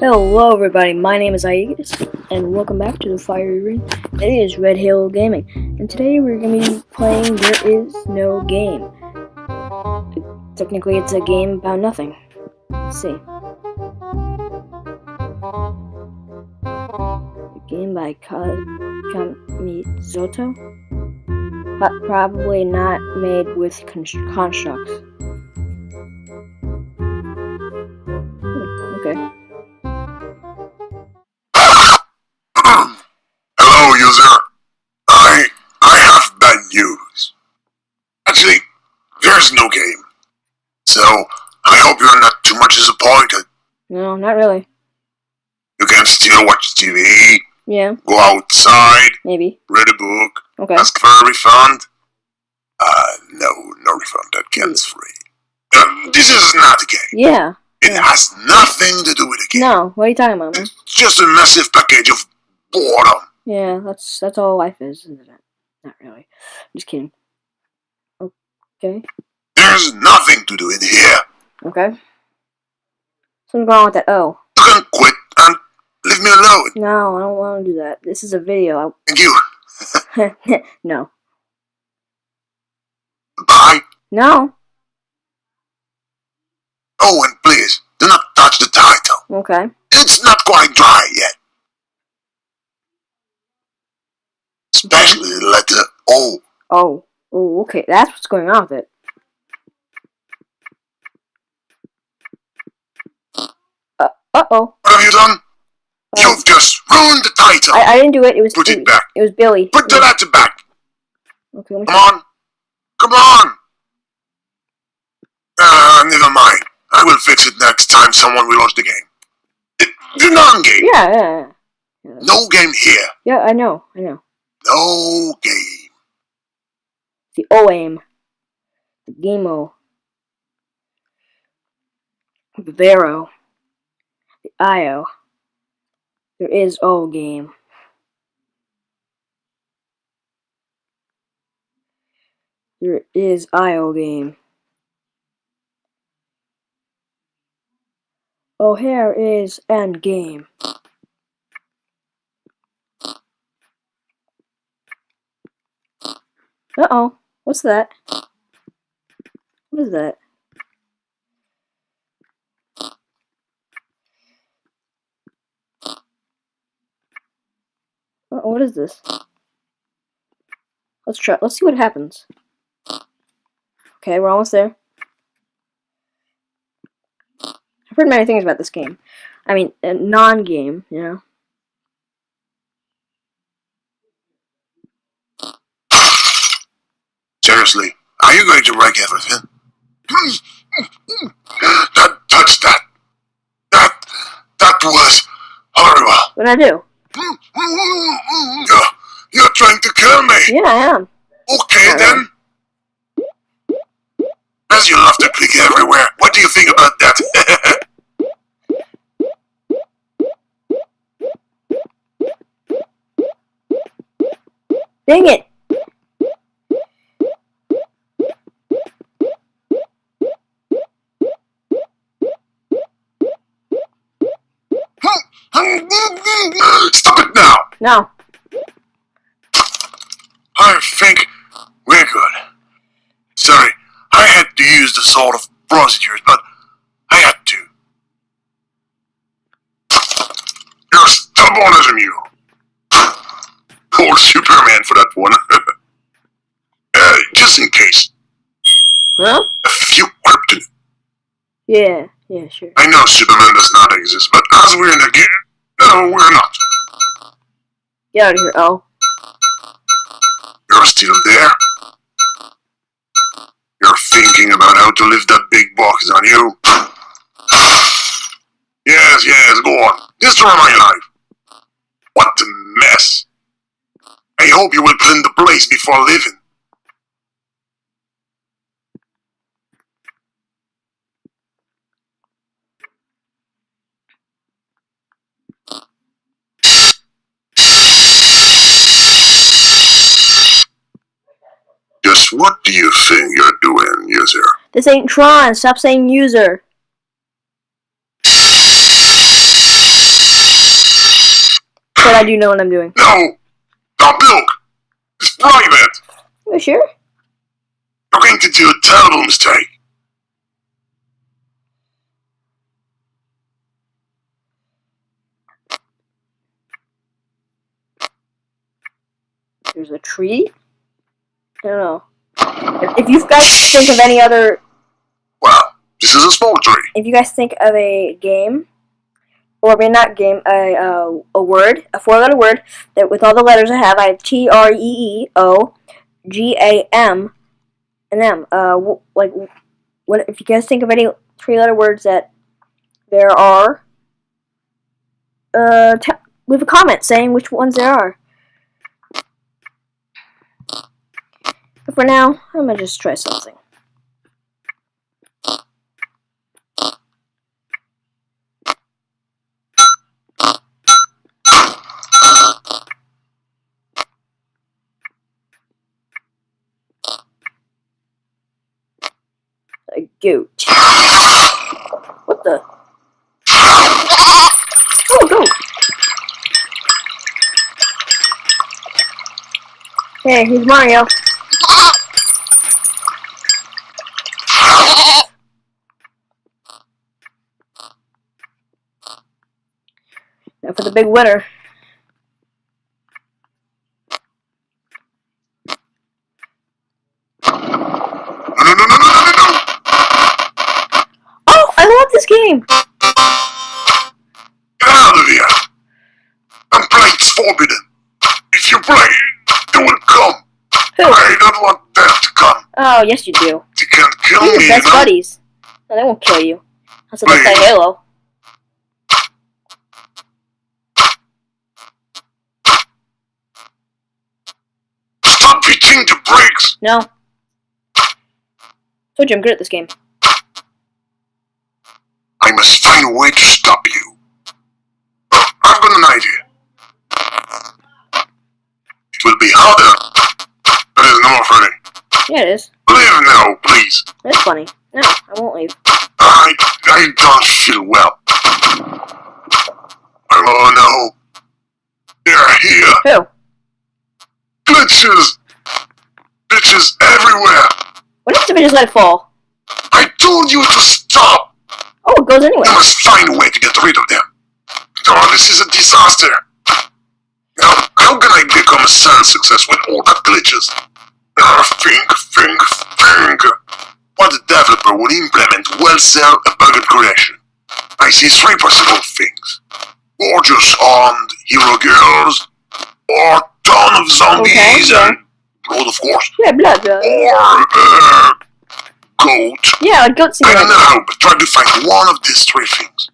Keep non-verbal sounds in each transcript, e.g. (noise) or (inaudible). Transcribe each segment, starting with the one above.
Hello everybody, my name is Aegis, and welcome back to the Fiery Ring. It is Red Hill Gaming, and today we're going to be playing There Is No Game. Technically it's a game about nothing. Let's see. A game by Kamizoto? But probably not made with constructs. So I hope you're not too much disappointed. No, not really. You can still watch TV, Yeah, go outside, maybe. read a book, Okay. ask for a refund. Uh, no, no refund. That game's free. Uh, this is not a game. Yeah. It Yeah. has nothing to do with a game. No, what are you talking about, man? It's just a massive package of boredom. Yeah, that's that's all life is, isn't it? Not really. Just kidding. Okay. There's nothing to do it here. Okay. Something wrong with that. Oh. You can quit and leave me alone. No, I don't want to do that. This is a video. Thank you. (laughs) No. Bye. No. Oh, and please, do not touch the title. Okay. It's not quite dry yet. Especially the letter O. Oh. Oh, okay. That's what's going on with it. Uh, uh-oh. What have you done? Oh. You've just ruined the title. I, I didn't do it. It was Put it it, back. it was Billy. Put the letter back. Okay, Come on. Come on. Uh, never mind. I will fix it next time someone will launch the game. The non-game. Yeah, yeah, yeah. No game here. Yeah, I know. I know. No game. The OAIM. The GAMO. The Vero. IO. There is O game. There is IO game. Oh, here is end game. Uh oh. What's that? What is that? What is this? Let's try. Let's see what happens. Okay, we're almost there. I've heard many things about this game. I mean, a non-game, you know. Seriously, are you going to wreck everything? Don't touch that. That that was horrible. What did I do? You're, you're trying to kill me. Yeah, I am. Okay then. As you love to click everywhere, what do you think about that? (laughs) Dang it! Stop it now! No. I think we're good. Sorry, I had to use the sort of procedures, but I had to. You're stubborn as a mule. Poor Superman for that one. (laughs) uh, just in case, Huh? a few kryptonite. Yeah. Yeah, sure. I know Superman does not exist, but as we're in the game, no, we're not. Get out of here, oh. You're still there? You're thinking about how to lift that big box on you? Yes, yes, go on. Destroy my life. What a mess. I hope you will clean the place before leaving. Just what do you think you're doing, user? This ain't Tron. Stop saying user. But I do know what I'm doing. No! Don't look! It's private! You sure? You're going to do a terrible mistake. There's a tree. I don't know. If if you guys think of any other, Well, this is a small tree. if you guys think of a game, or maybe not game, a uh, a word, a four-letter word that with all the letters I have, I have T R E E O G A M and M. Uh, like, what if you guys think of any three-letter words that there are? Uh, leave a comment saying which ones there are. But for now, I'm gonna just try something. A goat. What the? Oh, goat! Hey, he's Mario. Now for the big winner. Forbidden. If you play, they will come. Who? I don't want them to come. Oh, yes you do. They can't kill You're me, your best you know? buddies. No, they won't kill you. That's what they say Halo. Stop hitting the brakes! No. Told you I'm good at this game. I must find a way to stop you. I've got an idea. It will be harder. But it's not funny. Yeah, it is. Leave now, please. It's funny. No, I won't leave. I, I don't feel well. Oh no. They're here. Who? Glitches. Glitches everywhere. What if we just let it fall? I told you to stop. Oh, it goes anywhere. I must find a way to get rid of them. Oh, this is a disaster. Now, how can I become a sales success with all the glitches? Ah, think, think, think. What developer would implement will sell a bugged creation? I see three possible things. Gorgeous armed hero girls, or ton of zombies Okay, yeah. and blood, of course, Yeah, blood. blood. or uh, goat. Yeah, like goat I don't know, but try to find one of these three things.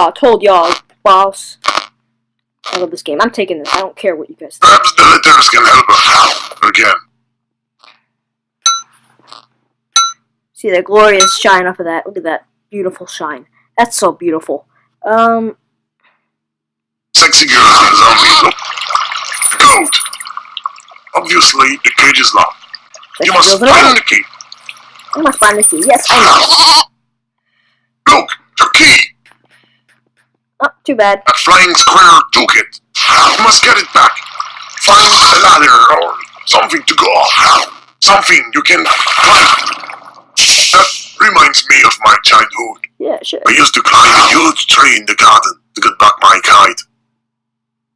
Aha, told y'all, boss. I love this game. I'm taking this. I don't care what you guys think. Perhaps the letters can help us. Again. See that glorious shine off of that. Look at that beautiful shine. That's so beautiful. Um, Sexy girls and zombies. Look. Goat. Obviously, the cage is locked. You must girls and all. find the key. I must find the key. Yes, I know. Look, the key. Oh, too bad. A flying square took it. You must get it back. Find a ladder or something to go up. Something you can climb. That reminds me of my childhood. Yeah, sure. I used to climb a huge tree in the garden to get back my kite.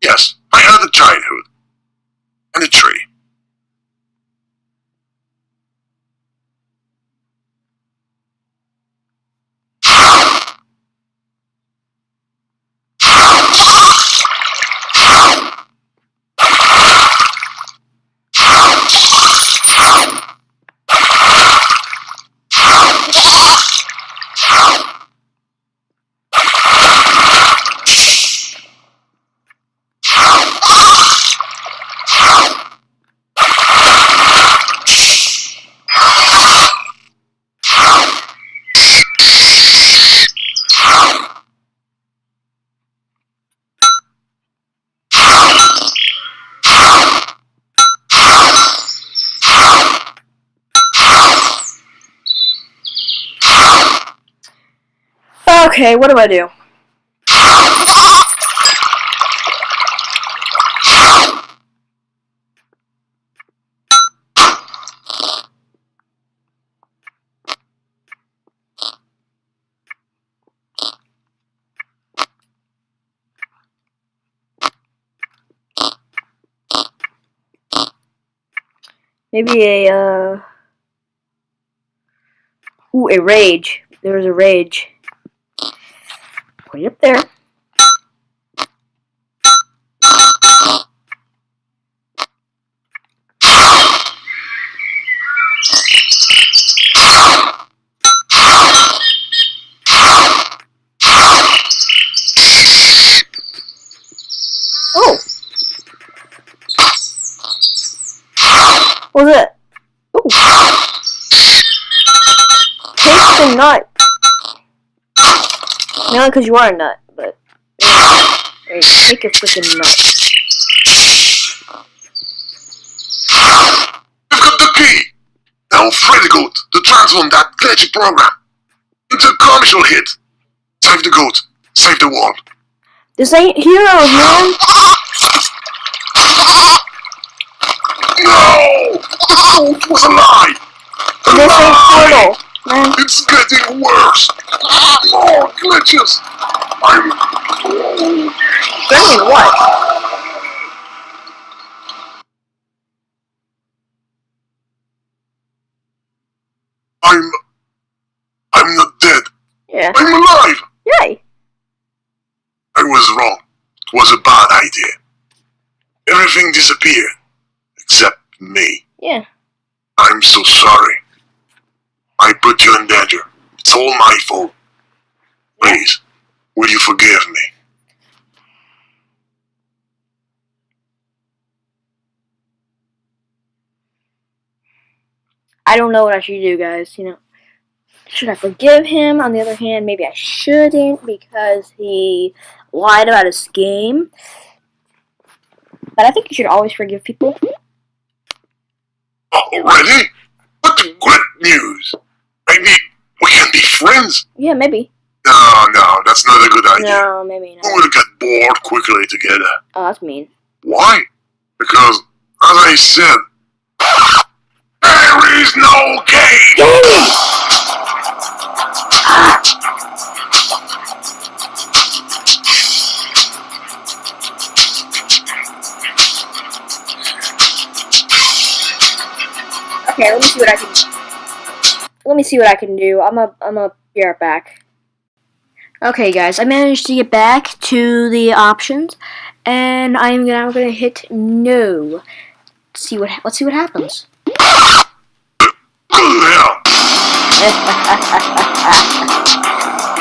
Yes, I had a childhood. Okay, what do I do? Maybe a, uh... Ooh, a rage. There's a rage. It up there. Oh! Was it? Ooh. Taste the nut. Not because you are a nut, but hey, take a freaking nut. You've got the key! Now Freddy Goat to transform that glitchy program into a commercial hit. Save the goat, save the world. This ain't heroes, man. No! It was a lie! A This ain't lie! Man. It's getting worse! More glitches! I'm... I what? I'm... I'm not dead. Yeah. I'm alive! Yay. I was wrong. It was a bad idea. Everything disappeared. Except me. Yeah. I'm so sorry. I put you in danger. It's all my fault. Please, will you forgive me? I don't know what I should do, guys. You know, should I forgive him? On the other hand, maybe I shouldn't because he lied about his game. But I think you should always forgive people. Already? What the great news! Maybe we can be friends? Yeah, maybe. No, no, that's not a good idea. No, maybe not. We not. will get bored quickly together. Oh, that's mean. Why? Because, as I said, there is no game! Okay, let me see what I can. Let me see what I can do. I'm a. I'm a. Be right back. Okay, guys, I managed to get back to the options, and I'm now gonna hit no. see what. Let's see what happens. (laughs)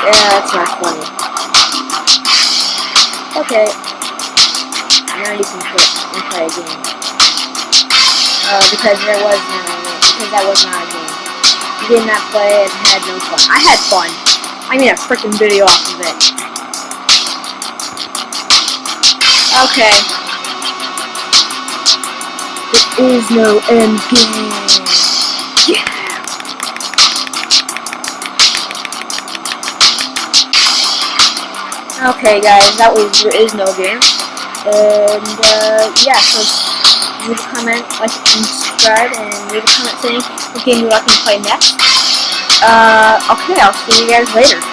Yeah, that's not funny. Okay. Now you can play, you can play a. Uh, because there was no, because that was not did not play and had no fun. I had fun. I made a freaking video off of it. Okay. There is no end game. Yeah. Okay, guys, that was there is no game, and uh, yeah, so leave a comment, like, and subscribe, and leave a comment saying what game you would like me to play next. Uh, okay, I'll see you guys later.